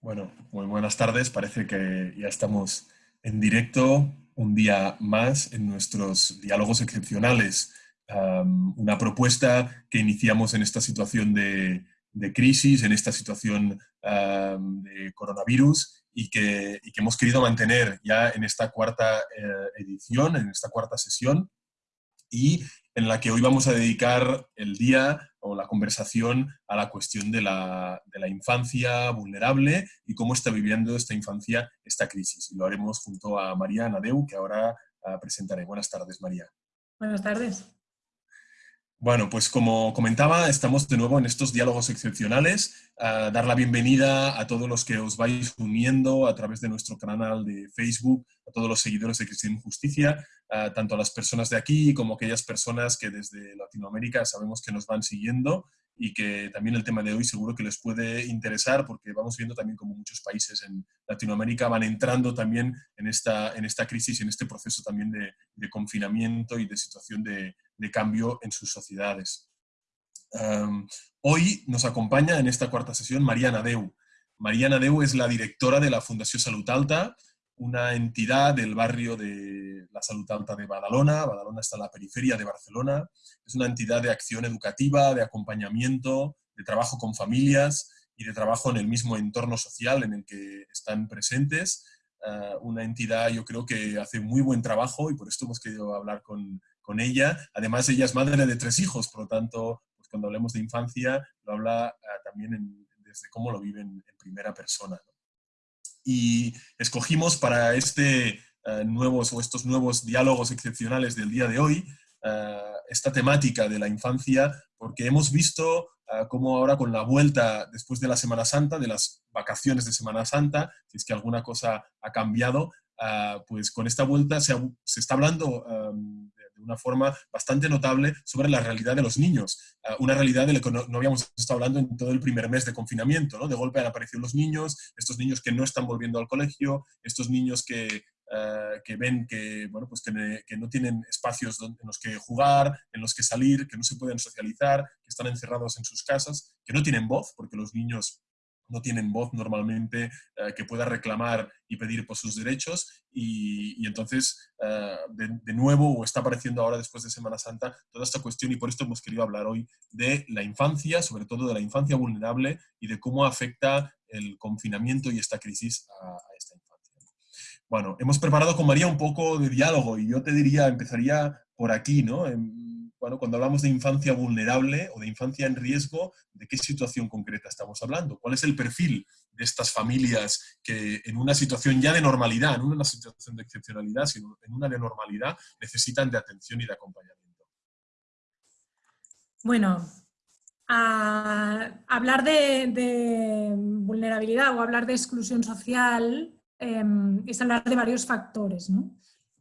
Bueno, muy buenas tardes. Parece que ya estamos en directo un día más en nuestros diálogos excepcionales. una propuesta que iniciamos en esta situación de, crisis, en esta situación de coronavirus y que, hemos querido mantener ya en esta cuarta eh, edición, en esta cuarta sesión y en la que hoy vamos a dedicar el día o la conversación a la cuestión de la, infancia vulnerable y cómo está viviendo esta infancia esta crisis. Y lo haremos junto a María Nadeu, que ahora ah, presentaré. Buenas tardes, María. Buenas tardes. Bueno, pues como comentaba, estamos de nuevo en estos diálogos excepcionales. dar la bienvenida a todos los que os vais uniendo a través de nuestro canal de Facebook, a todos los seguidores de Cristian Justicia, tanto a las personas de aquí como a aquellas personas que desde Latinoamérica sabemos que nos van siguiendo y que también el tema de hoy seguro que les puede interesar porque vamos viendo también como muchos países en Latinoamérica van entrando también en esta, en esta crisis en este proceso también de, confinamiento y de situación de cambio en sus sociedades. hoy nos acompaña en esta cuarta sesión Mariana Deu. Mariana Deu es la directora de la Fundación Salud Alta, una entidad del barrio de la Salud Alta de Badalona. Badalona está en la periferia de Barcelona. Es una entidad de acción educativa, de acompañamiento, de trabajo con familias y de trabajo en el mismo entorno social en el que están presentes. Ah, una entidad, yo creo que hace muy buen trabajo y por esto hemos querido hablar con, con ella. Además, ella es madre de tres hijos, por lo tanto, pues cuando hablemos de infancia, lo habla ah, también desde cómo lo viven en primera persona. Y escogimos para este, ah, nuevos, o estos nuevos diálogos excepcionales del día de hoy ah, esta temática de la infancia, porque hemos visto cómo ahora con la vuelta después de la Semana Santa, de las vacaciones de Semana Santa, si es que alguna cosa ha cambiado, pues con esta vuelta se, está hablando de una forma bastante notable sobre la realidad de los niños. Ah, una realidad de la que no, habíamos estado hablando en todo el primer mes de confinamiento. ¿no? De golpe han aparecido los niños, estos niños que no están volviendo al colegio, estos niños que, ah, que ven que, bueno, pues que, que, no tienen espacios en los que jugar, en los que salir, que no se pueden socializar, que están encerrados en sus casas, que no tienen voz, porque los niños no tienen voz normalmente eh, que pueda reclamar y pedir por sus derechos y, entonces eh, de, nuevo o está apareciendo ahora después de Semana Santa toda esta cuestión y por esto hemos querido hablar hoy de la infancia, sobre todo de la infancia vulnerable y de cómo afecta el confinamiento y esta crisis a, esta infancia. Bueno, hemos preparado con María un poco de diálogo y yo te diría, empezaría por aquí, ¿no? Cuando hablamos de infancia vulnerable o de infancia en riesgo, ¿de qué situación concreta estamos hablando? ¿Cuál es el perfil de estas familias que en una situación ya de normalidad, no en una situación de excepcionalidad, sino en una de normalidad, necesitan de atención y de acompañamiento? Bueno, hablar de, vulnerabilidad o hablar de exclusión social em, es hablar de varios factores, ¿no?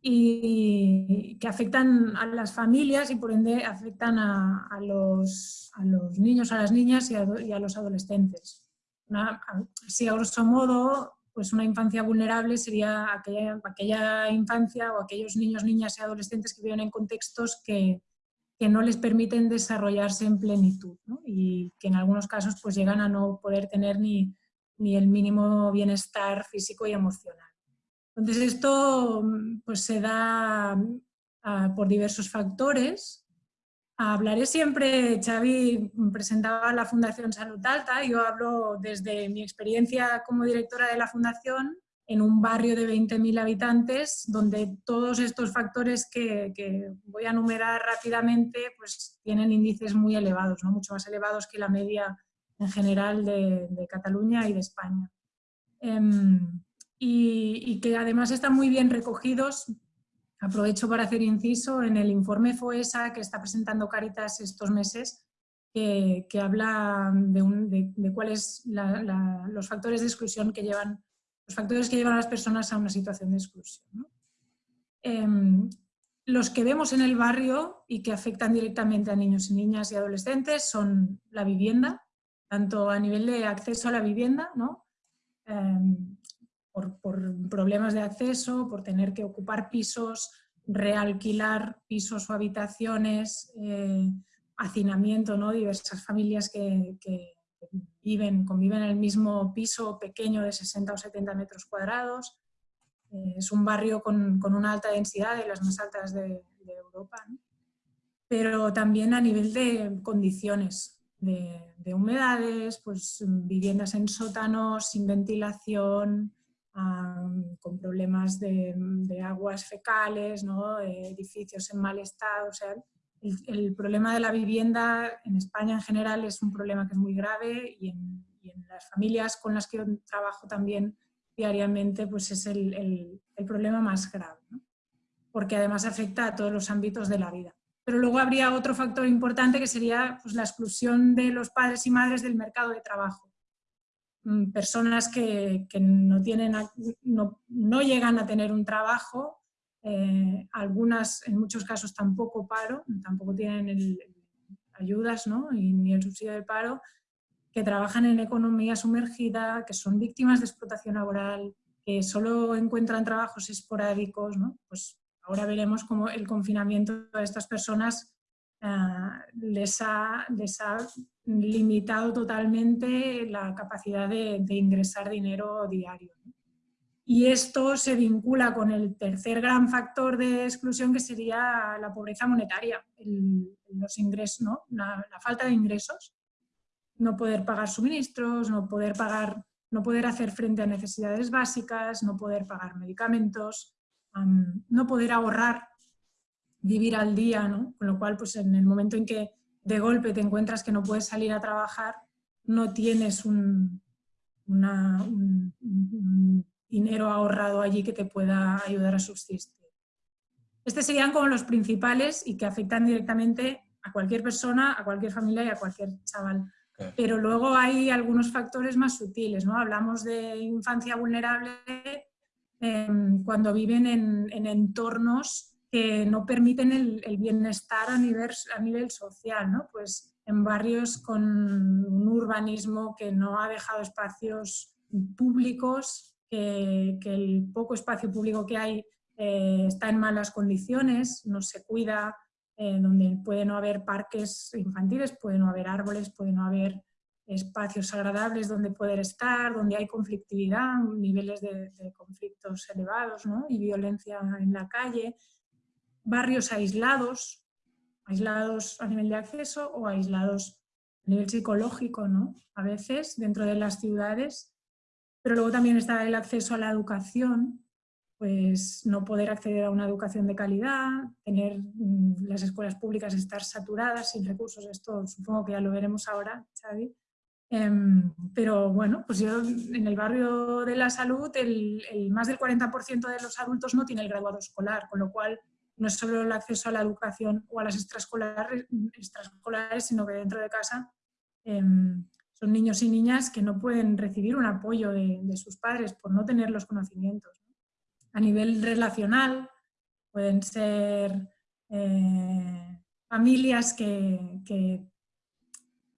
Y que afectan a las familias y por ende afectan a, los, niños, a las niñas y a, los adolescentes. Una, a grosso modo, pues una infancia vulnerable sería aquella, aquella, infancia o aquellos niños, niñas y adolescentes que viven en contextos que, que no les permiten desarrollarse en plenitud y que en algunos casos pues llegan a no poder tener ni, ni el mínimo bienestar físico y emocional. Entonces esto mm, pues, se da ah, por diversos factores. Hablaré siempre, Xavi presentaba la Fundación Salud Alta, yo hablo desde mi experiencia como directora de la Fundación en un barrio de 20.000 habitantes, donde todos estos factores que, voy a enumerar rápidamente pues, tienen índices muy elevados, mucho más elevados que la media en general de, Cataluña y de España. Em, y, que además están muy bien recogidos. Aprovecho para hacer inciso en el informe FOESA que está presentando Caritas estos meses, que, habla de, cuáles los factores de exclusión que llevan, los factores que llevan a las personas a una situación de exclusión. Em, los que vemos en el barrio y que afectan directamente a niños y niñas y adolescentes son la vivienda, tanto a nivel de acceso a la vivienda, ¿no? Em, por, problemas de acceso, por tener que ocupar pisos, realquilar pisos o habitaciones, eh, hacinamiento, ¿no? diversas familias que, viven, conviven en el mismo piso pequeño de 60 o 70 metros cuadrados. Eh, es un barrio con, con, una alta densidad, de las más altas de, Europa, pero también a nivel de condiciones, de, de, humedades, pues viviendas en sótanos, sin ventilación, con problemas de, de, aguas fecales, ¿no? edificios en mal estado. O sea, el, el, problema de la vivienda en España en general es un problema que es muy grave y en, y en las familias con las que yo trabajo también diariamente pues es el, el, el problema más grave, ¿no? porque además afecta a todos los ámbitos de la vida. Pero luego habría otro factor importante que sería pues, la exclusión de los padres y madres del mercado de trabajo. Mm, personas que, no, tienen, no, no, llegan a tener un trabajo, eh, algunas en muchos casos tampoco paro, tampoco tienen el, ayudas ¿no? ni el subsidio de paro, que trabajan en economía sumergida, que son víctimas de explotación laboral, que solo encuentran trabajos esporádicos, ¿no? pues ahora veremos cómo el confinamiento de estas personas ha, les, ha, limitado totalmente la capacidad de, ingresar dinero diario. Y esto se vincula con el tercer gran factor de exclusión que sería la pobreza monetaria, los ingresos, ¿no? la, falta de ingresos no poder pagar suministros, no poder, pagar, no poder hacer frente a necesidades básicas, no poder pagar medicamentos, no poder ahorrar, vivir al día, ¿no? Con lo cual, pues en el momento en que de golpe te encuentras que no puedes salir a trabajar, no tienes un, una, un, un dinero ahorrado allí que te pueda ayudar a subsistir. Estos serían como los principales y que afectan directamente a cualquier persona, a cualquier familia y a cualquier chaval. Pero luego hay algunos factores más sutiles, ¿no? Hablamos de infancia vulnerable eh, cuando viven en, en, entornos no permiten el, bienestar a nivel, social, ¿no? Pues en barrios con un urbanismo que no ha dejado espacios públicos, que el poco espacio público que hay eh, está en malas condiciones, no se cuida, eh, donde puede no haber parques infantiles, puede no haber árboles, puede no haber espacios agradables donde poder estar, donde hay conflictividad, niveles de, de conflictos elevados ¿no? y violencia en la calle, barrios aislados, aislados a nivel de acceso o aislados a nivel psicológico, ¿no? a veces dentro de las ciudades, pero luego también está el acceso a la educación, pues no poder acceder a una educación de calidad, tener mm, las escuelas públicas estar saturadas sin recursos, esto supongo que ya lo veremos ahora, Xavi. Eh, pero bueno, pues yo en el barrio de la salud el, el más del 40% de los adultos no tiene el graduado escolar, con lo cual no es solo el acceso a la educación o a las extraescolares, sino que dentro de casa eh, son niños y niñas que no pueden recibir un apoyo de, de sus padres por no tener los conocimientos a nivel relacional, pueden ser eh, familias que, que,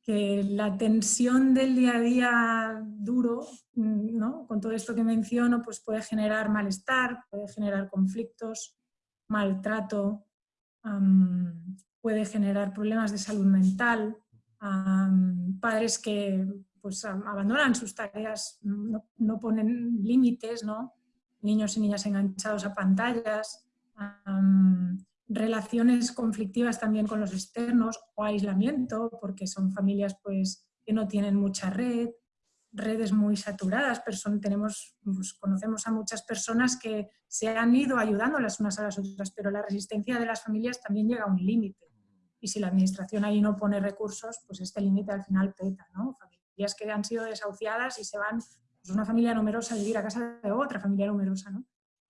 que, la tensión del día a día duro, ¿no? con todo esto que menciono, pues puede generar malestar, puede generar conflictos, maltrato, puede generar problemas de salud mental, padres que pues, abandonan sus tareas, no, ponen límites, ¿no? niños y niñas enganchados a pantallas, relaciones conflictivas también con los externos o aislamiento, porque son familias pues, que no tienen mucha red, redes muy saturadas, person tenemos, pues, conocemos a muchas personas que se han ido ayudando las unas a las otras, pero la resistencia de las familias también llega a un límite. Y si la administración ahí no pone recursos, pues este límite al final peta, ¿no? Familias que han sido desahuciadas y se van pues una familia numerosa vivir a casa de otra familia numerosa, ¿no?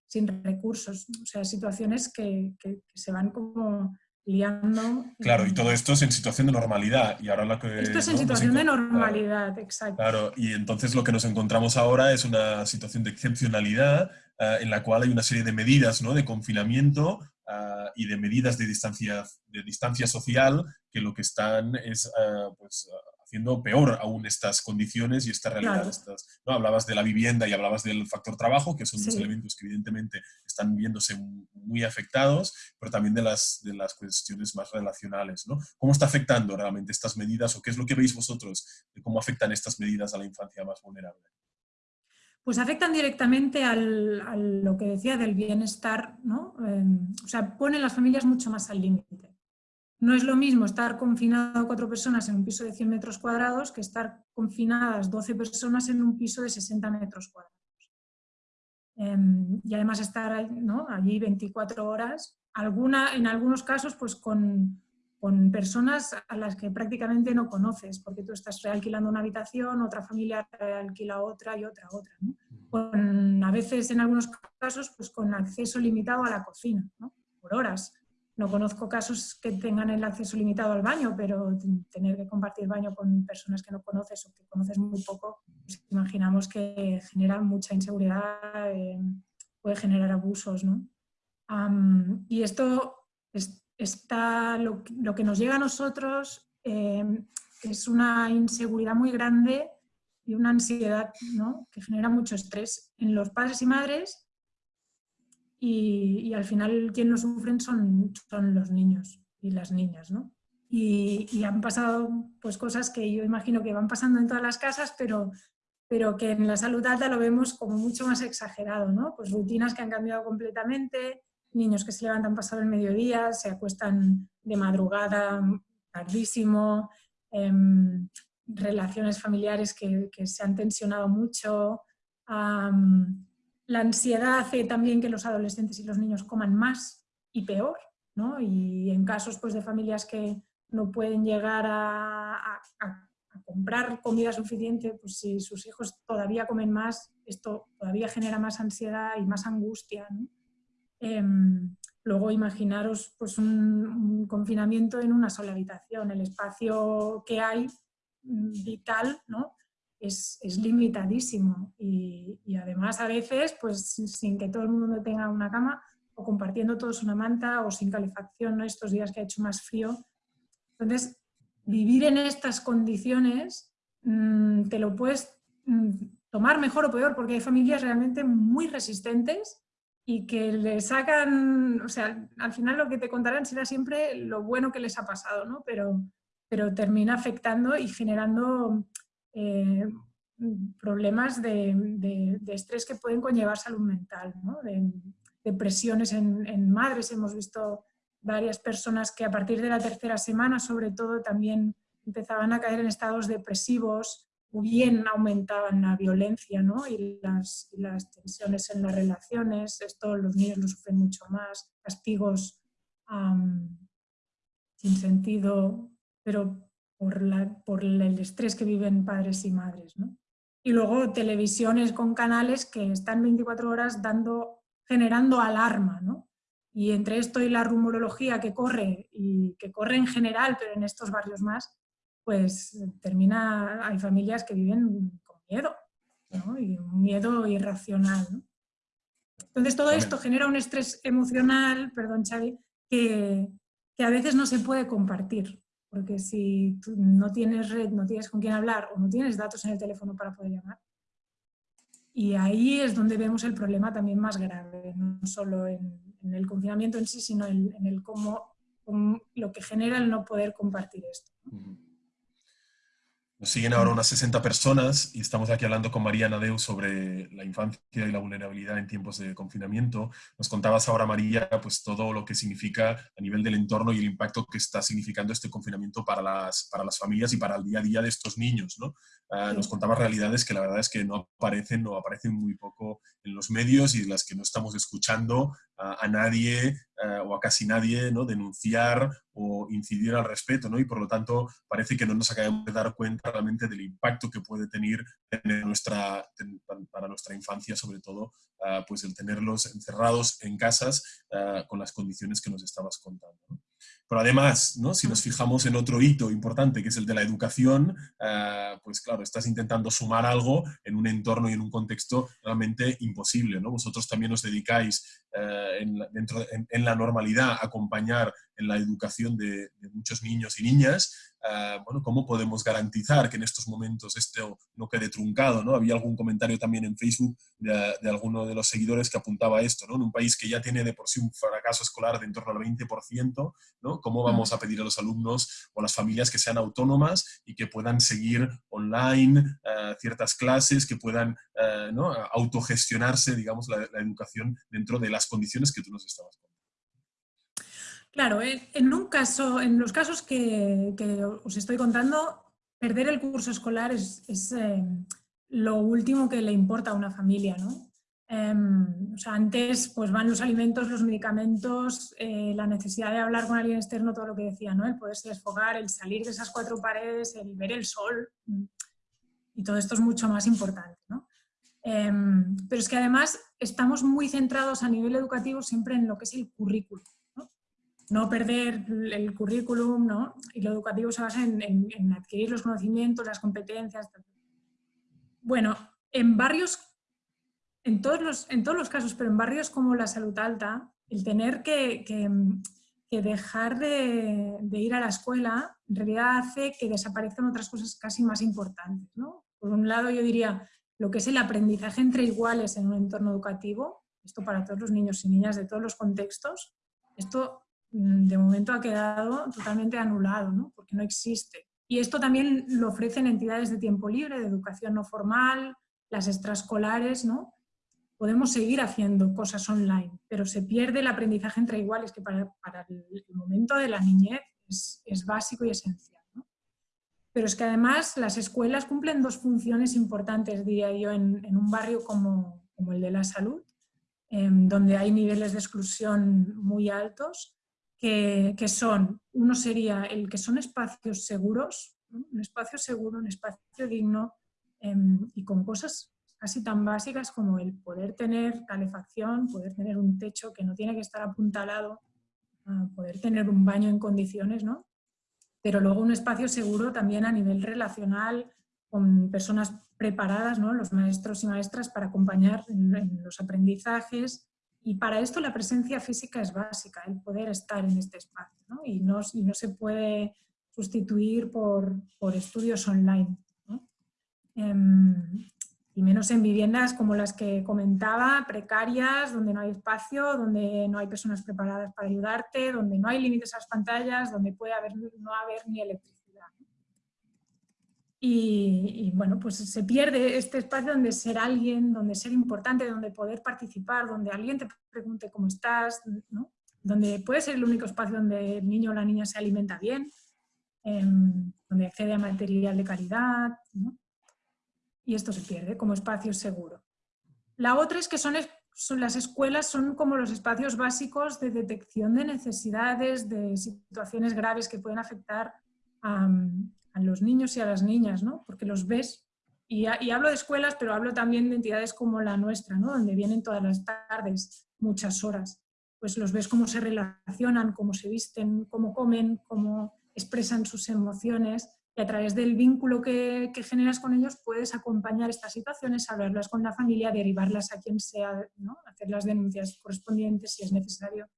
sin recursos. O sea, situaciones que, que, que se van como liando. Claro, y todo esto es en situación de normalidad. Y ahora lo que, esto es en ¿no? situación de normalidad, claro, exacto. Claro, y entonces lo que nos encontramos ahora es una situación de excepcionalidad uh, en la cual hay una serie de medidas ¿no? de confinamiento uh, y de medidas de distancia, de distancia social que lo que están es uh, pues, haciendo peor aún estas condiciones y esta realidad. ¿no? Hablabas de la vivienda y hablabas del factor trabajo, que son dos elementos que evidentemente están viéndose muy afectados, pero también de las, de las cuestiones más relacionales. ¿no? ¿Cómo está afectando realmente estas medidas o qué es lo que veis vosotros de cómo afectan estas medidas a la infancia más vulnerable? Pues afectan directamente a lo que decía del bienestar, ¿no? Em, o sea, ponen las familias mucho más al límite. No es lo mismo estar confinado cuatro personas en un piso de 100 metros cuadrados que estar confinadas 12 personas en un piso de 60 metros cuadrados. Em, y además estar allí 24 horas, alguna, en algunos casos pues con, con, personas a las que prácticamente no conoces, porque tú estás realquilando una habitación, otra familia realquila otra y otra otra. Con, a veces en algunos casos pues con acceso limitado a la cocina, por horas no conozco casos que tengan el acceso limitado al baño, pero tener que compartir baño con personas que no conoces o que conoces muy poco, pues imaginamos que genera mucha inseguridad, eh, puede generar abusos. ¿no? y esto está, lo, que nos llega a nosotros eh, es una inseguridad muy grande y una ansiedad ¿no? que genera mucho estrés en los padres y madres y, al final quien lo sufren son, son los niños y las niñas, ¿no? Y, han pasado pues cosas que yo imagino que van pasando en todas las casas, pero, pero que en la salud alta lo vemos como mucho más exagerado, ¿no? Pues rutinas que han cambiado completamente, niños que se levantan pasado el mediodía, se acuestan de madrugada tardísimo, em, relaciones familiares que, se han tensionado mucho, la ansiedad hace también que los adolescentes y los niños coman más y peor, ¿no? Y en casos pues, de familias que no pueden llegar a, comprar comida suficiente, pues si sus hijos todavía comen más, esto todavía genera más ansiedad y más angustia. Em, luego imaginaros pues, un, confinamiento en una sola habitación, el espacio que hay mm, vital, ¿no? Es, limitadísimo y, además a veces, pues sin que todo el mundo tenga una cama o compartiendo todos una manta o sin calefacción, ¿no? estos días que ha hecho más frío. Entonces, vivir en estas condiciones mm, te lo puedes mm, tomar mejor o peor porque hay familias realmente muy resistentes y que le sacan, o sea, al final lo que te contarán será siempre lo bueno que les ha pasado, ¿no? Pero, pero termina afectando y generando eh, problemas de, estrés que pueden conllevar salud mental, depresiones en, madres. Hemos visto varias personas que a partir de la tercera semana, sobre todo, también empezaban a caer en estados depresivos o bien aumentaban la violencia y, las, tensiones en las relaciones. Esto los niños lo sufren mucho más, castigos sin sentido, pero por, la, por el estrés que viven padres y madres. ¿no? Y luego televisiones con canales que están 24 horas dando, generando alarma. ¿no? Y entre esto y la rumorología que corre, y que corre en general, pero en estos barrios más, pues termina, hay familias que viven con miedo, ¿no? y un miedo irracional. ¿no? Entonces todo esto genera un estrés emocional, perdón Xavi, que, que a veces no se puede compartir porque si tú no tienes red, no tienes con quién hablar o no tienes datos en el teléfono para poder llamar. Y ahí es donde vemos el problema también más grave, no solo en, el confinamiento en sí, sino en, el cómo, lo que genera el no poder compartir esto. Nos siguen ahora unas 60 personas y estamos aquí hablando con María Nadeu sobre la infancia y la vulnerabilidad en tiempos de confinamiento. Nos contabas ahora, María, pues todo lo que significa a nivel del entorno y el impacto que está significando este confinamiento para las, para las familias y para el día a día de estos niños, ¿no? Ah, nos contabas realidades que la verdad es que no aparecen o aparecen muy poco en los medios y las que no estamos escuchando a, nadie o a casi nadie ¿no? denunciar o incidir al respecto, ¿no? y por lo tanto parece que no nos acabamos de dar cuenta realmente del impacto que puede tener, nuestra, para nuestra infancia, sobre todo, pues el tenerlos encerrados en casas con las condiciones que nos estabas contando. Pero además, ¿no? si nos fijamos en otro hito importante, que es el de la educación, eh, pues claro, estás intentando sumar algo en un entorno y en un contexto realmente imposible. ¿no? Vosotros también os dedicáis eh, en, dentro, en, la normalidad a acompañar en la educación de, de muchos niños y niñas Ah, bueno, ¿cómo podemos garantizar que en estos momentos esto no quede truncado? ¿no? Había algún comentario también en Facebook de, alguno de los seguidores que apuntaba esto, ¿no? En un país que ya tiene de por sí un fracaso escolar de en torno al 20%, ¿no? ¿Cómo vamos a pedir a los alumnos o a las familias que sean autónomas y que puedan seguir online ah, ciertas clases, que puedan ah, ¿no? autogestionarse, digamos, la, la educación dentro de las condiciones que tú nos estabas contando? Claro, en un caso, en los casos que, os estoy contando, perder el curso escolar es, eh, lo último que le importa a una familia, ¿no? Em, o sea, antes pues van los alimentos, los medicamentos, eh, la necesidad de hablar con alguien externo, todo lo que decía, ¿no? El poderse desfogar, el salir de esas cuatro paredes, el ver el sol, y todo esto es mucho más importante, ¿no? Em, pero es que además estamos muy centrados a nivel educativo siempre en lo que es el currículum no perder el currículum, ¿no? Y lo educativo se basa en, adquirir los conocimientos, las competencias. Bueno, en barrios, en todos, los, en todos los casos, pero en barrios como la salud alta, el tener que, dejar de, ir a la escuela en realidad hace que desaparezcan otras cosas casi más importantes. ¿no? Por un lado, yo diría lo que es el aprendizaje entre iguales en un entorno educativo, esto para todos los niños y niñas de todos los contextos, esto Mm, de momento ha quedado totalmente anulado, ¿no? porque no existe. Y esto también lo ofrecen entidades de tiempo libre, de educación no formal, las extraescolares, ¿no? Podemos seguir haciendo cosas online, pero se pierde el aprendizaje entre iguales, que para, el momento de la niñez es, básico y esencial. ¿no? Pero es que además las escuelas cumplen dos funciones importantes, diría yo, en, un barrio como, como, el de la salud, em, donde hay niveles de exclusión muy altos que, son, uno sería el que son espacios seguros, un espacio seguro, un espacio digno em, y con cosas casi tan básicas como el poder tener calefacción, poder tener un techo que no tiene que estar apuntalado, poder tener un baño en condiciones, ¿no? Pero luego un espacio seguro también a nivel relacional, con personas preparadas, ¿no? los maestros y maestras para acompañar en los aprendizajes, y para esto la presencia física es básica, el poder estar en este espacio, ¿no? Y, no, no se puede sustituir por, por estudios online. Em, y menos en viviendas como las que comentaba, precarias, donde no hay espacio, donde no hay personas preparadas para ayudarte, donde no hay límites a las pantallas, donde puede haber, no haber ni electricidad. Y, bueno, pues se pierde este espacio donde ser alguien, donde ser importante, donde poder participar, donde alguien te pregunte cómo estás, ¿no? donde puede ser el único espacio donde el niño o la niña se alimenta bien, em, donde accede a material de calidad. Y esto se pierde como espacio seguro. La otra es que son, son, las escuelas son como los espacios básicos de detección de necesidades, de situaciones graves que pueden afectar a, los niños y a las niñas, ¿no? porque los ves, y, hablo de escuelas, pero hablo también de entidades como la nuestra, ¿no? donde vienen todas las tardes, muchas horas, pues los ves cómo se relacionan, cómo se visten, cómo comen, cómo expresan sus emociones, y a través del vínculo que, que generas con ellos puedes acompañar estas situaciones, hablarlas con la familia, derivarlas a quien sea, ¿no? hacer las denuncias correspondientes si es necesario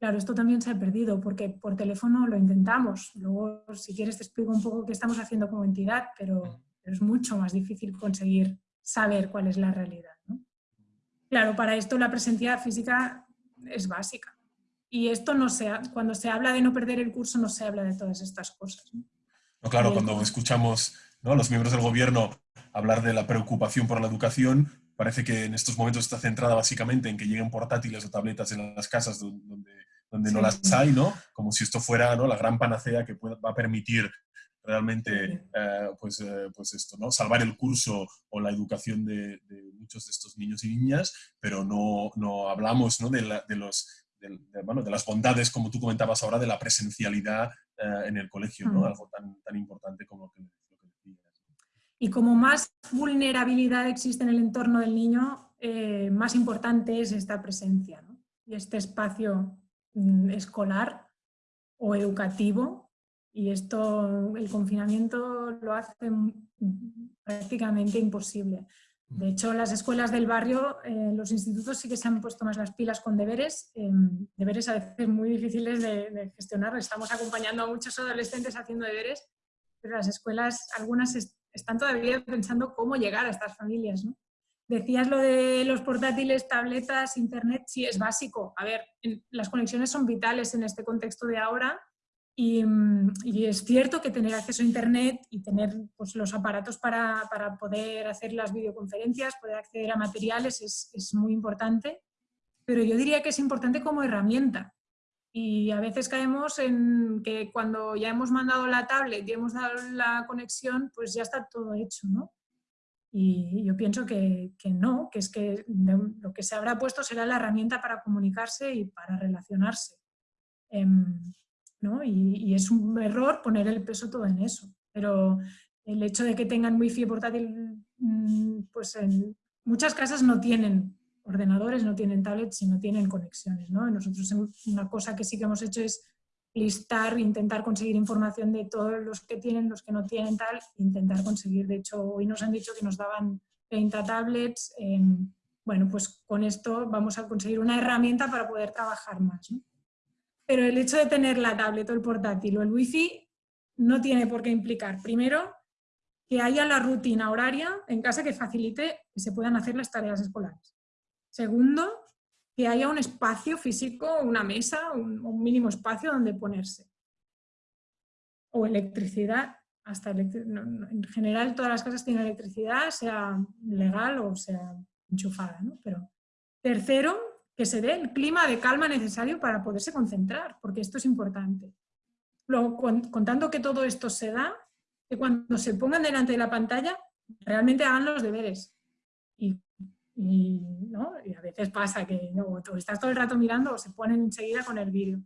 Claro, esto también se ha perdido porque por teléfono lo intentamos. Luego, si quieres, te explico un poco qué estamos haciendo como entidad, pero, es mucho más difícil conseguir saber cuál es la realidad. Claro, para esto la presencia física es básica. Y esto no se cuando se habla de no perder el curso, no se habla de todas estas cosas. No, claro, cuando escuchamos a los miembros del gobierno hablar de la preocupación por la educación, parece que en estos momentos está centrada básicamente en que lleguen portátiles o tabletas en las casas donde, donde no las hay, ¿no? Como si esto fuera ¿no? la gran panacea que va a permitir realmente eh, pues, eh, pues esto, ¿no? salvar el curso o la educación de, muchos de estos niños y niñas, pero no, no hablamos ¿no? De, de, los, bueno, de las bondades, como tú comentabas ahora, de la presencialidad eh, en el colegio, ¿no? algo tan, tan importante como lo que, y como más vulnerabilidad existe en el entorno del niño, eh, más importante es esta presencia y este espacio mm, escolar o educativo y esto, el confinamiento lo hace prácticamente imposible. De hecho, las escuelas del barrio, eh, los institutos sí que se han puesto más las pilas con deberes, em, deberes a veces muy difíciles de, gestionar. Estamos acompañando a muchos adolescentes haciendo deberes, pero las escuelas, algunas están todavía pensando cómo llegar a estas familias. Decías lo de los portátiles, tabletas, internet, sí es básico. A ver, las conexiones son vitales en este contexto de ahora Mm, y, es cierto que tener acceso a Internet y tener pues, los aparatos para, para, poder hacer las videoconferencias, poder acceder a materiales es, es, muy importante, pero yo diría que es importante como herramienta. Y a veces caemos en que cuando ya hemos mandado la tablet y hemos dado la conexión, pues ya está todo hecho, ¿no? Y yo pienso que, que no, que es que lo que se habrá puesto será la herramienta para comunicarse y para relacionarse. Em, y, es un error poner el peso todo en eso. Pero el hecho de que tengan wifi portátil, mm, pues en muchas casas no tienen ordenadores, no tienen tablets y no tienen conexiones. ¿no? Nosotros una cosa que sí que hemos hecho es listar, intentar conseguir información de todos los que tienen, los que no tienen tal, intentar conseguir. De hecho, hoy nos han dicho que nos daban 30 tablets. bueno, pues con esto vamos a conseguir una herramienta para poder trabajar más. ¿no? Pero el hecho de tener la tablet o el portátil o el wifi no tiene por qué implicar, primero, que haya la rutina horaria en casa que facilite que se puedan hacer las tareas escolares. Segundo, que haya un espacio físico, una mesa, un, mínimo espacio donde ponerse. O electricidad, hasta en general todas las casas tienen electricidad, sea legal o sea enchufada. ¿no? Pero tercero, que se dé el clima de calma necesario para poderse concentrar, porque esto es importante. Luego, contando que todo esto se da, que cuando se pongan delante de la pantalla, realmente hagan los deberes. Y, a veces pasa que no, tú estás todo el rato mirando o se ponen enseguida con el vídeo.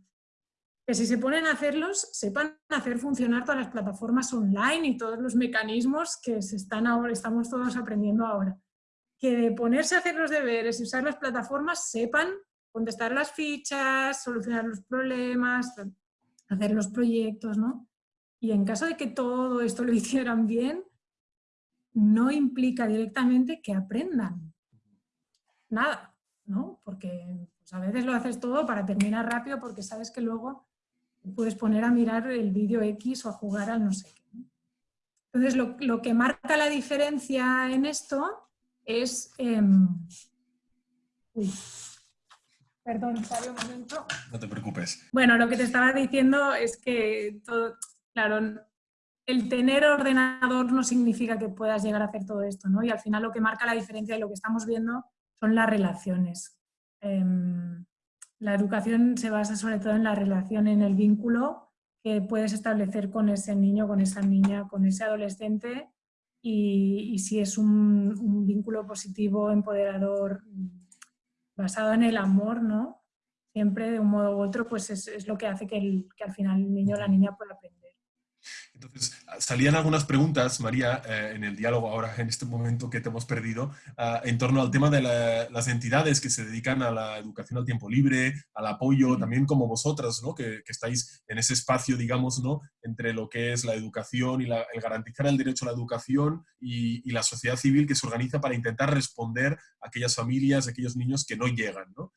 Que si se ponen a hacerlos, sepan hacer funcionar todas las plataformas online y todos los mecanismos que se están ahora, estamos todos aprendiendo ahora que de ponerse a hacer los deberes y usar las plataformas sepan contestar las fichas, solucionar los problemas, hacer los proyectos, ¿no? Y en caso de que todo esto lo hicieran bien, no implica directamente que aprendan nada, ¿no? Porque pues, a veces lo haces todo para terminar rápido porque sabes que luego puedes poner a mirar el vídeo X o a jugar al no sé qué. Entonces, lo, lo que marca la diferencia en esto es... Em, uy, perdón, sale un momento. No te preocupes. Bueno, lo que te estaba diciendo es que, todo, claro, el tener ordenador no significa que puedas llegar a hacer todo esto, ¿no? Y al final lo que marca la diferencia de lo que estamos viendo son las relaciones. Em, la educación se basa sobre todo en la relación, en el vínculo que puedes establecer con ese niño, con esa niña, con ese adolescente y, si es un, vínculo positivo, empoderador, basado en el amor, ¿no? Siempre de un modo u otro, pues es, es lo que hace que, que, al final el niño o la niña pueda aprender. Entonces, salían algunas preguntas, María, eh, en el diálogo ahora, en este momento que te hemos perdido, ah, en torno al tema de las entidades que se dedican a la educación al tiempo libre, al apoyo, también como vosotras, ¿no? que, estáis en ese espacio, digamos, ¿no? entre lo que es la educación y el garantizar el derecho a la educación y, y, la sociedad civil que se organiza para intentar responder a aquellas familias, a aquellos niños que no llegan. ¿no?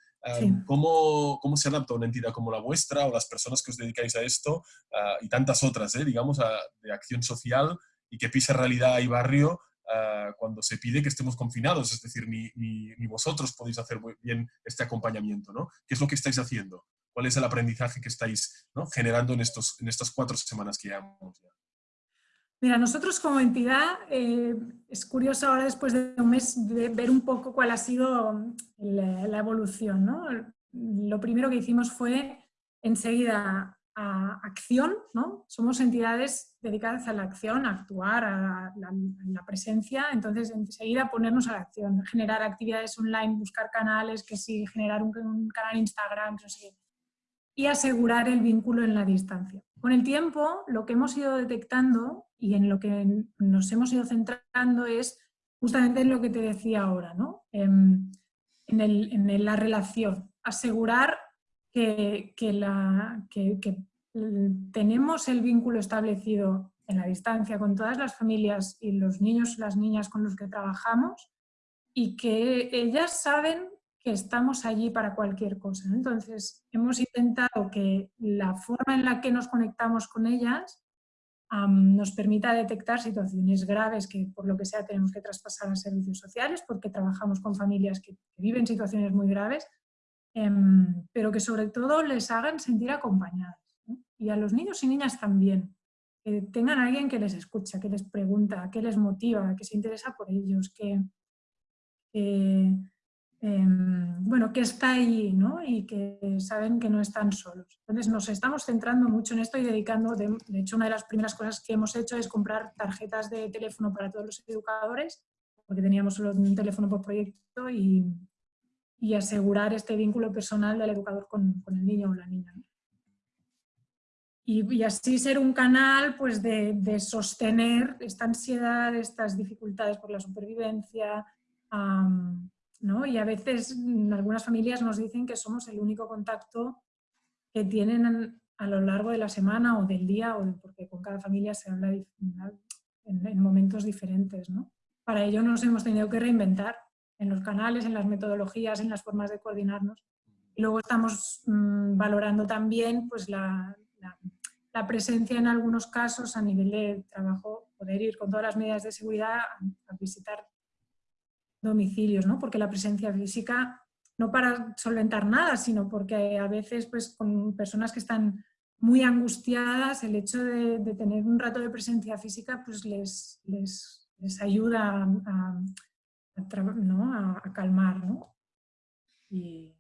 ¿Cómo, ¿Cómo, se adapta una entidad como la vuestra o las personas que os dedicáis a esto ah, y tantas otras, eh, digamos, de acción social y que pisa realidad y barrio ah, cuando se pide que estemos confinados? Es decir, ni, ni, vosotros podéis hacer bien este acompañamiento, ¿no? ¿Qué es lo que estáis haciendo? ¿Cuál es el aprendizaje que estáis generando en, estos, en estas cuatro semanas que llevamos? Ya? Mira, nosotros como entidad, eh, es curioso ahora después de un mes ver un poco cuál ha sido la, evolución. ¿no? Lo primero que hicimos fue enseguida a acción, ¿no? somos entidades dedicadas a la acción, a actuar, a la, presencia, entonces enseguida ponernos a la acción, generar actividades online, buscar canales, que sí, generar un, canal Instagram, no sé y asegurar el vínculo en la distancia. Con el tiempo, lo que hemos ido detectando y en lo que nos hemos ido centrando es justamente en lo que te decía ahora, ¿no? en, la relación, asegurar que, la, tenemos el vínculo establecido en la distancia con todas las familias y los niños y las niñas con los que trabajamos y que ellas saben que estamos allí para cualquier cosa. Entonces, hemos intentado que la forma en la que nos conectamos con ellas nos permita detectar situaciones graves que por lo que sea tenemos que traspasar a servicios sociales porque trabajamos con familias que, viven situaciones muy graves, em, pero que sobre todo les hagan sentir acompañadas. Y a los niños y niñas también, que tengan a alguien que les escucha, que les pregunta, que les motiva, que se interesa por ellos, que, Em, bueno, que está ahí ¿no? y que saben que no están solos. Entonces nos estamos centrando mucho en esto y dedicando, de, hecho una de las primeras cosas que hemos hecho es comprar tarjetas de teléfono para todos los educadores, porque teníamos solo un teléfono por proyecto y, y asegurar este vínculo personal del educador con, con el niño o la niña. Y, y, así ser un canal pues, de, de, sostener esta ansiedad, estas dificultades por la supervivencia, y a veces mm, algunas familias nos dicen que somos el único contacto que tienen a lo largo de la semana o del día, o porque con cada familia se habla en, momentos diferentes. Para ello nos hemos tenido que reinventar en los canales, en las metodologías, en las formas de coordinarnos. Y luego estamos mm, valorando también pues, la, la, presencia en algunos casos a nivel de trabajo, poder ir con todas las medidas de seguridad a visitar domicilios, ¿no? porque la presencia física, no para solventar nada, sino porque a veces pues, con personas que están muy angustiadas, el hecho de, tener un rato de presencia física pues les, les, les ayuda a, a, calmar. ¿no? Y,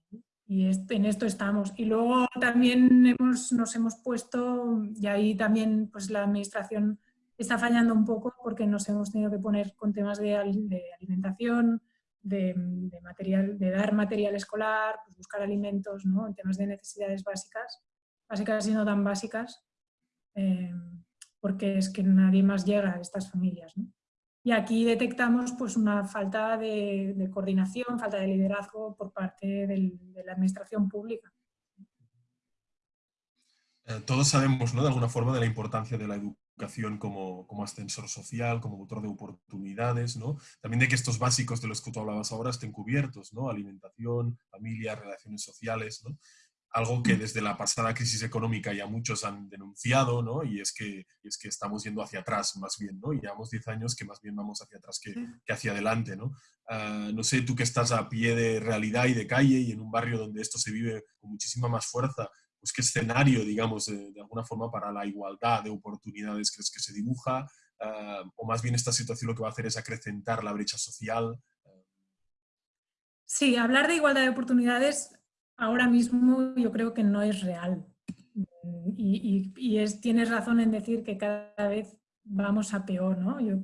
y en esto estamos. Y luego también hemos, nos hemos puesto, y ahí también pues, la administración está fallando un poco porque nos hemos tenido que poner con temas de, alimentación, de, material, de dar material escolar, pues buscar alimentos, ¿no? en temas de necesidades básicas, básicas y no tan básicas, eh, porque es que nadie más llega a estas familias. Y aquí detectamos pues, una falta de, coordinación, falta de liderazgo por parte de la administración pública. Eh, todos sabemos ¿no? de alguna forma de la importancia de la educación como, como ascensor social, como motor de oportunidades, ¿no? También de que estos básicos de los que tú hablabas ahora estén cubiertos, ¿no? Alimentación, familia, relaciones sociales, ¿no? Algo que mm. desde la pasada crisis económica ya muchos han denunciado, ¿no? Y es que, es que estamos yendo hacia atrás más bien, ¿no? Y llevamos 10 años que más bien vamos hacia atrás que, que hacia adelante, ¿no? Ah, no sé, tú que estás a pie de realidad y de calle y en un barrio donde esto se vive con muchísima más fuerza, pues, qué escenario, digamos, de, alguna forma para la igualdad de oportunidades crees que se dibuja, ah, o más bien esta situación lo que va a hacer es acrecentar la brecha social. Sí, hablar de igualdad de oportunidades ahora mismo yo creo que no es real. Y, es, tienes razón en decir que cada vez vamos a peor. ¿no? Yo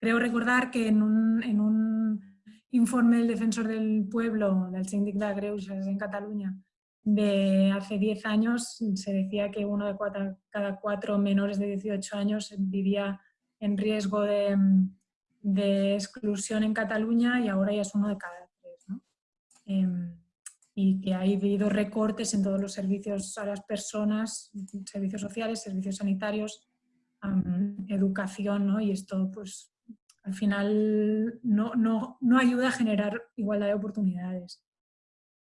creo recordar que en un, en un informe del Defensor del Pueblo, del Síndic de Greuges en Cataluña, de hace 10 años se decía que uno de cada cuatro menores de 18 años vivía en riesgo de, exclusión en Cataluña y ahora ya es uno de cada tres. Em, y que ha habido recortes en todos los servicios a las personas, servicios sociales, servicios sanitarios, educación, ¿no? y esto pues al final no, no, no ayuda a generar igualdad de oportunidades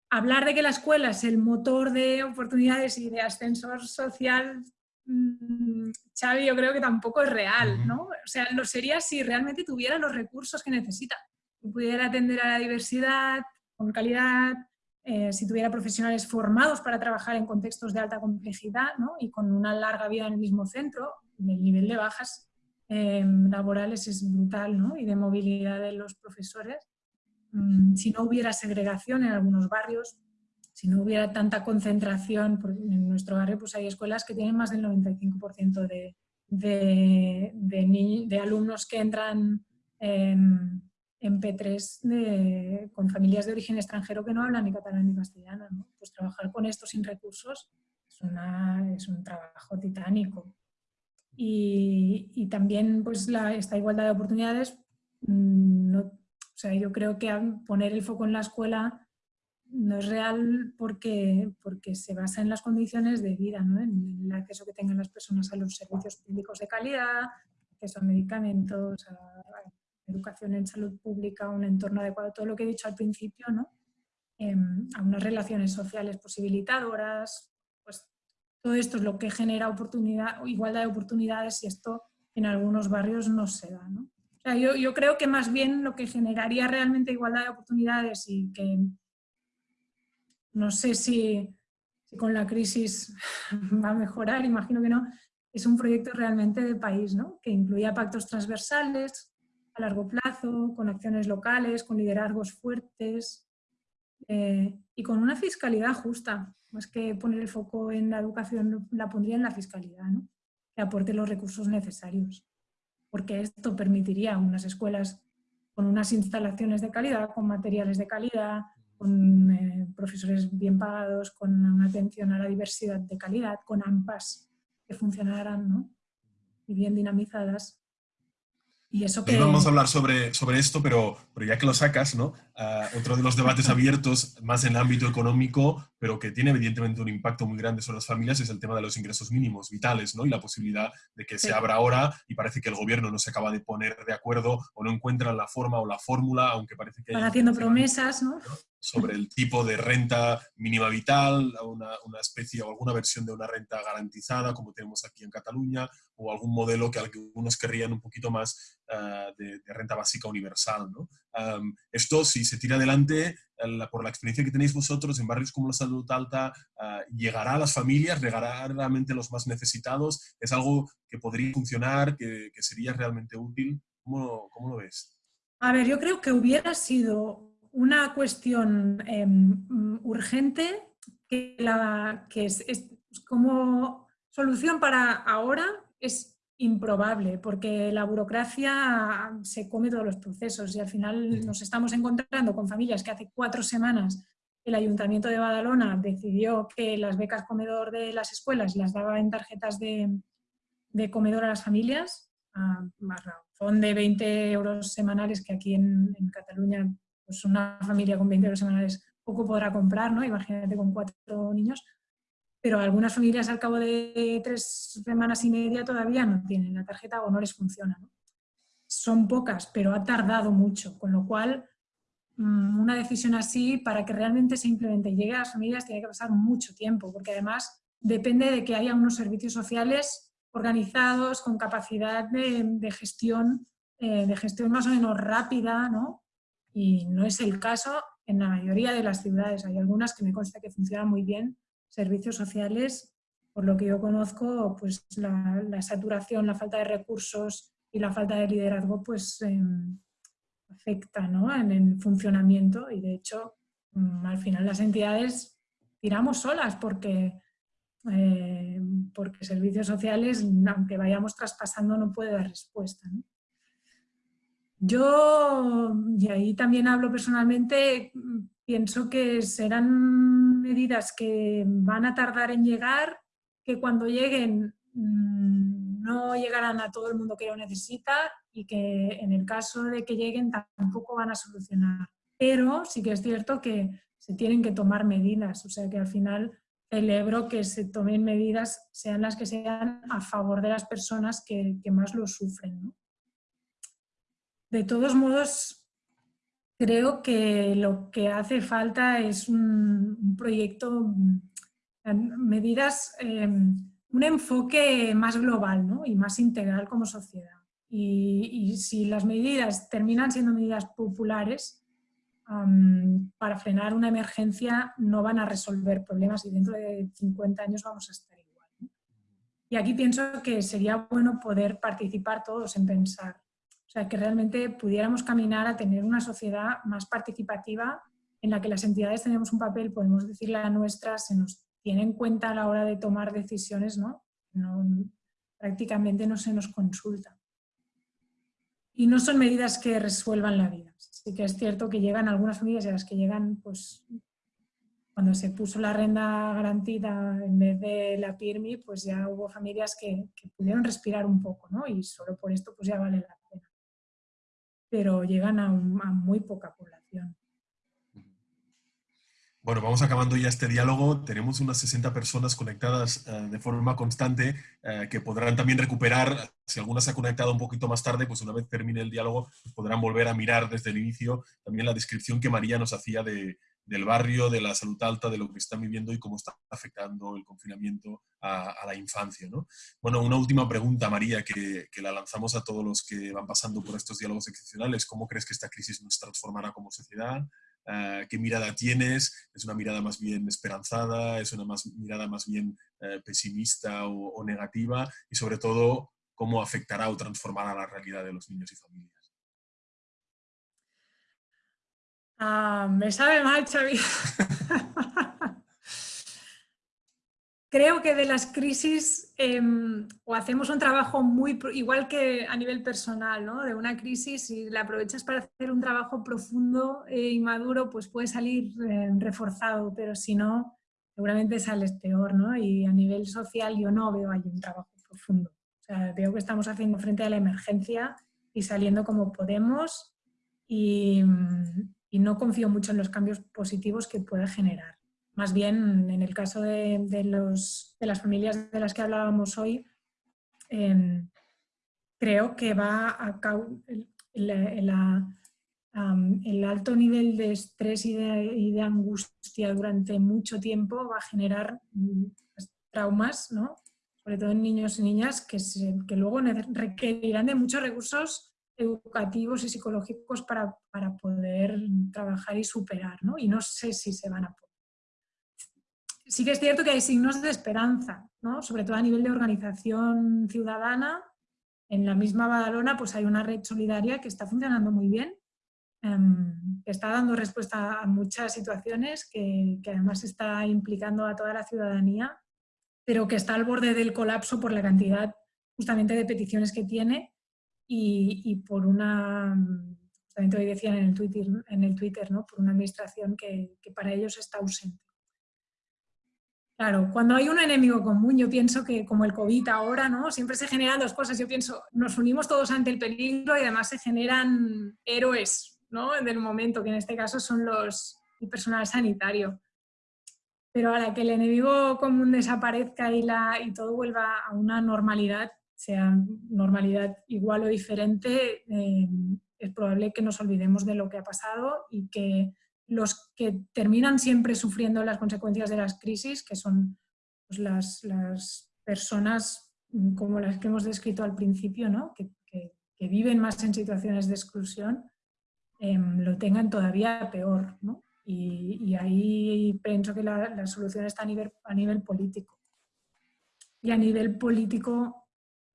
hablar de que la escuela es el motor de oportunidades y de ascensor social, mm, Xavi, yo creo que tampoco es real, ¿no? O sea, lo sería si realmente tuviera los recursos que necesita, si pudiera atender a la diversidad con calidad, eh, si tuviera profesionales formados para trabajar en contextos de alta complejidad ¿no? y con una larga vida en el mismo centro, el nivel de bajas eh, laborales es brutal ¿no? y de movilidad de los profesores. Mm, si no hubiera segregación en algunos barrios, si no hubiera tanta concentración, en nuestro barrio pues hay escuelas que tienen más del 95% de, de, de, alumnos que entran en, P3 con familias de origen extranjero que no hablan ni catalán ni castellano. Pues trabajar con esto sin recursos es, una, es un trabajo titánico. Y, y también pues la, esta igualdad de oportunidades mm, no, o sea, yo creo que poner el foco en la escuela no es real porque, porque se basa en las condiciones de vida, ¿no? en el acceso que tengan las personas a los servicios públicos de calidad, acceso a medicamentos, a, educación en salud pública, un entorno adecuado, todo lo que he dicho al principio, ¿no? Em, a unas relaciones sociales posibilitadoras, pues todo esto es lo que genera oportunidad, igualdad de oportunidades y esto en algunos barrios no se da. ¿no? Yo, creo que más bien lo que generaría realmente igualdad de oportunidades y que no sé si, con la crisis va a mejorar, imagino que no, es un proyecto realmente de país, ¿no? que incluía pactos transversales a largo plazo, con acciones locales, con liderazgos fuertes eh, y con una fiscalidad justa. Más que poner el foco en la educación, la pondría en la fiscalidad, ¿no? que aporte los recursos necesarios. Porque esto permitiría unas escuelas con unas instalaciones de calidad, con materiales de calidad, con eh, profesores bien pagados, con una atención a la diversidad de calidad, con AMPAs que funcionaran ¿no? y bien dinamizadas. Y eso que... Vamos a hablar sobre, sobre esto, pero, pero ya que lo sacas, ¿no? Ah, otro de los debates abiertos, más en el ámbito económico, pero que tiene evidentemente un impacto muy grande sobre las familias, es el tema de los ingresos mínimos vitales, ¿no? Y la posibilidad de que se abra ahora y parece que el gobierno no se acaba de poner de acuerdo o no encuentra la forma o la fórmula, aunque parece que... Están haciendo promesas, ¿no? Sobre el tipo de renta mínima vital, una, una, especie o alguna versión de una renta garantizada, como tenemos aquí en Cataluña, o algún modelo que algunos querrían un poquito más uh, de, de, renta básica universal, ¿no? Um, esto, si se tira adelante, por la experiencia que tenéis vosotros en barrios como la Salud Alta, uh, llegará a las familias, llegará realmente a los más necesitados, es algo que podría funcionar, que, que sería realmente útil. ¿Cómo, ¿Cómo, lo ves? A ver, yo creo que hubiera sido una cuestión eh, urgente que, la, que es, es como solución para ahora es improbable, porque la burocracia se come todos los procesos y al final nos estamos encontrando con familias que hace cuatro semanas el Ayuntamiento de Badalona decidió que las becas comedor de las escuelas las daba en tarjetas de, comedor a las familias, a, razón de 20 euros semanales, que aquí en, Cataluña pues una familia con 20 euros semanales poco podrá comprar, ¿no? Imagínate con cuatro niños pero algunas familias al cabo de tres semanas y media todavía no tienen la tarjeta o no les funciona. Son pocas, pero ha tardado mucho, con lo cual mm, una decisión así, para que realmente se implemente y llegue a las familias, tiene que pasar mucho tiempo, porque además depende de que haya unos servicios sociales organizados, con capacidad de, gestión, eh, de gestión más o menos rápida, ¿no? Y no es el caso en la mayoría de las ciudades. Hay algunas que me consta que funcionan muy bien, servicios sociales, por lo que yo conozco, pues la, saturación, la falta de recursos y la falta de liderazgo pues em, afecta ¿no? en el funcionamiento y de hecho mm, al final las entidades tiramos solas porque, eh, porque servicios sociales, aunque vayamos traspasando, no puede dar respuesta. Yo, y ahí también hablo personalmente, pienso que serán medidas que van a tardar en llegar, que cuando lleguen mm, no llegarán a todo el mundo que lo necesita y que en el caso de que lleguen tampoco van a solucionar. Pero sí que es cierto que se tienen que tomar medidas, o sea que al final celebro que se tomen medidas, sean las que sean, a favor de las personas que, más lo sufren. De todos modos, creo que lo que hace falta es un, proyecto, mm, medidas, em, un enfoque más global y más integral como sociedad. Y, si las medidas terminan siendo medidas populares, para frenar una emergencia no van a resolver problemas y dentro de 50 años vamos a estar igual. Y aquí pienso que sería bueno poder participar todos en pensar o sea, que realmente pudiéramos caminar a tener una sociedad más participativa en la que las entidades tenemos un papel, podemos decirle a nuestra, se nos tiene en cuenta a la hora de tomar decisiones, ¿no? prácticamente no se nos consulta. Y no son medidas que resuelvan la vida. Sí que es cierto que llegan algunas familias a las que llegan, pues, cuando se puso la renta garantida en vez de la PIRMI, pues ya hubo familias que, que pudieron respirar un poco, ¿no? Y solo por esto pues ya vale la pero llegan a, muy poca población. Bueno, vamos acabando ya este diálogo. Tenemos unas 60 personas conectadas eh, de forma constante eh, que podrán también recuperar, si alguna se ha conectado un poquito más tarde, pues una vez termine el diálogo, pues podrán volver a mirar desde el inicio también la descripción que María nos hacía de, del barrio, de la salud alta, de lo que están viviendo y cómo está afectando el confinamiento a, la infancia. ¿no? Bueno, una última pregunta, María, que, la lanzamos a todos los que van pasando por estos diálogos excepcionales. ¿Cómo crees que esta crisis nos transformará como sociedad? Uh, ¿Qué mirada tienes? ¿Es una mirada más bien esperanzada? ¿Es una más, mirada más bien uh, pesimista o negativa? Y sobre todo, ¿cómo afectará o transformará la realidad de los niños y familias? Ah, me sabe mal, Xavi. Creo que de las crisis em, o hacemos un trabajo muy, igual que a nivel personal, ¿no? de una crisis y la aprovechas para hacer un trabajo profundo e inmaduro, pues puede salir eh, reforzado, pero si no, seguramente sales peor. ¿no? Y a nivel social yo no veo ahí un trabajo profundo. O sea, veo que estamos haciendo frente a la emergencia y saliendo como podemos y, y no confío mucho en los cambios positivos que pueda generar. Más bien, en el caso de, los, de las familias de las que hablábamos hoy, em, creo que va a el, el, alto nivel de estrés y de, angustia durante mucho tiempo va a generar mm, pues, traumas, ¿no? sobre todo en niños y niñas, que, que luego requerirán de muchos recursos educativos y psicológicos para, para poder trabajar y superar, ¿no? Y no sé si se van a poder. Sí que es cierto que hay signos de esperanza, ¿no? Sobre todo a nivel de organización ciudadana. En la misma Badalona pues hay una red solidaria que está funcionando muy bien, em, que está dando respuesta a muchas situaciones, que, que además está implicando a toda la ciudadanía, pero que está al borde del colapso por la cantidad justamente de peticiones que tiene y, por una, también te decían en el Twitter, en el Twitter ¿no? por una administración que, que, para ellos está ausente. Claro, cuando hay un enemigo común, yo pienso que como el COVID ahora, ¿no? siempre se generan dos cosas. Yo pienso, nos unimos todos ante el peligro y además se generan héroes ¿no? del momento, que en este caso son los, el personal sanitario. Pero a la que el enemigo común desaparezca y, la, y todo vuelva a una normalidad, sea normalidad igual o diferente, eh, es probable que nos olvidemos de lo que ha pasado y que los que terminan siempre sufriendo las consecuencias de las crisis, que son pues, las, las, personas como las que hemos descrito al principio, ¿no? que, que, viven más en situaciones de exclusión, em, lo tengan todavía peor. ¿no? Y, y, ahí pienso que la, la solución está a nivel, a nivel político. Y a nivel político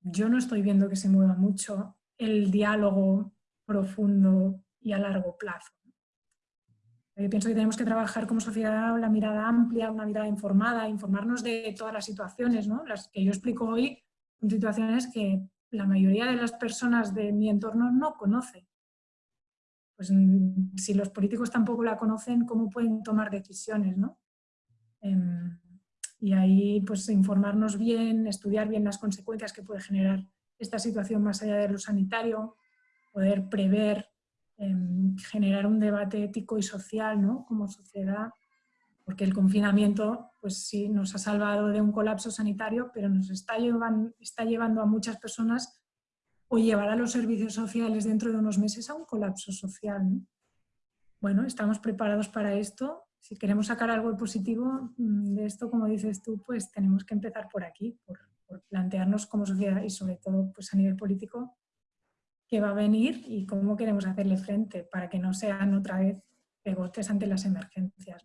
yo no estoy viendo que se mueva mucho el diálogo profundo y a largo plazo. Yo pienso que tenemos que trabajar como sociedad la mirada amplia, una mirada informada, informarnos de todas las situaciones, ¿no? las que yo explico hoy, son situaciones que la mayoría de las personas de mi entorno no conoce. Pues mm, si los políticos tampoco la conocen, ¿cómo pueden tomar decisiones? ¿no? Em, y ahí pues informarnos bien, estudiar bien las consecuencias que puede generar esta situación más allá de lo sanitario, poder prever, em, generar un debate ético y social ¿no? como sociedad, porque el confinamiento pues sí nos ha salvado de un colapso sanitario, pero nos está llevando, está llevando a muchas personas o llevar a los servicios sociales dentro de unos meses a un colapso social. Bueno, estamos preparados para esto si queremos sacar algo positivo mm, de esto, como dices tú, pues tenemos que empezar por aquí, por, plantearnos como sociedad y sobre todo pues a nivel político qué va a venir y cómo queremos hacerle frente para que no sean otra vez pegotes ante las emergencias.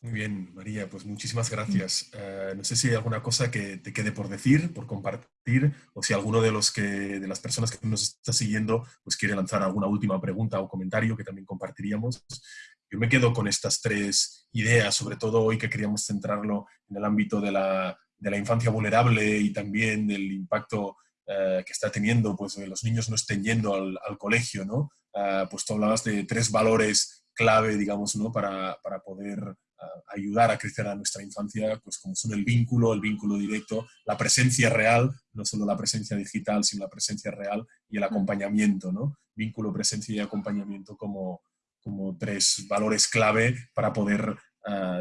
Muy bien, María, pues muchísimas gracias. Eh, no sé si hay alguna cosa que te quede por decir, por compartir, o si alguno de, los que, de las personas que nos está siguiendo pues quiere lanzar alguna última pregunta o comentario que también compartiríamos. Yo me quedo con estas tres ideas, sobre todo hoy que queríamos centrarlo en el ámbito de la, de la infancia vulnerable y también del impacto eh, que está teniendo, pues que los niños no estén yendo al, al colegio, ¿no? Uh, pues tú hablabas de tres valores clave, digamos, ¿no? Para, para poder uh, ayudar a crecer a nuestra infancia, pues como son el vínculo, el vínculo directo, la presencia real, no solo la presencia digital, sino la presencia real y el acompañamiento, ¿no? Vínculo, presencia y acompañamiento como, como tres valores clave para poder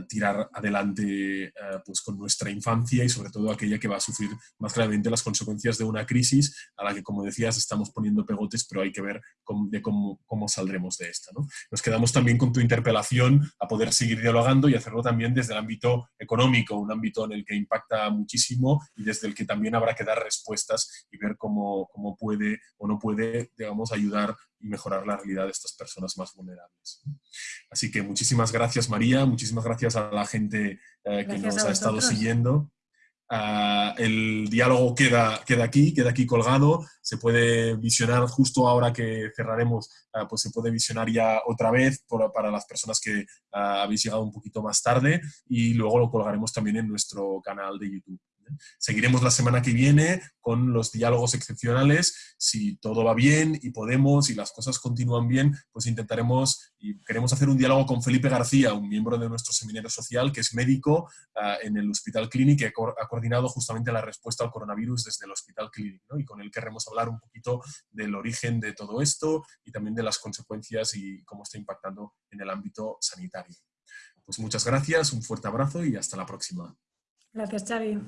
tirar adelante pues con nuestra infancia y sobre todo aquella que va a sufrir más gravemente las consecuencias de una crisis a la que, como decías, estamos poniendo pegotes, pero hay que ver cómo, de cómo, cómo, saldremos de esta. ¿no? Nos quedamos también con tu interpelación a poder seguir dialogando y hacerlo también desde el ámbito económico, un ámbito en el que impacta muchísimo y desde el que también habrá que dar respuestas y ver cómo, cómo puede o no puede, digamos, ayudar y mejorar la realidad de estas personas más vulnerables. Así que muchísimas gracias María, muchísimas gracias a la gente eh, que nos ha estado siguiendo. Ah, el diálogo queda, queda aquí, queda aquí colgado, se puede visionar justo ahora que cerraremos, ah, pues se puede visionar ya otra vez para las personas que ah, habéis llegado un poquito más tarde y luego lo colgaremos también en nuestro canal de YouTube. Seguiremos la semana que viene con los diálogos excepcionales. Si todo va bien y podemos y las cosas continúan bien, pues intentaremos y queremos hacer un diálogo con Felipe García, un miembro de nuestro seminario social que es médico ah, en el Hospital Clínic que ha coordinado justamente la respuesta al coronavirus desde el Hospital Clínic y con él queremos hablar un poquito del origen de todo esto y también de las consecuencias y cómo está impactando en el ámbito sanitario. Pues muchas gracias, un fuerte abrazo y hasta la próxima. Gracias, Xavi.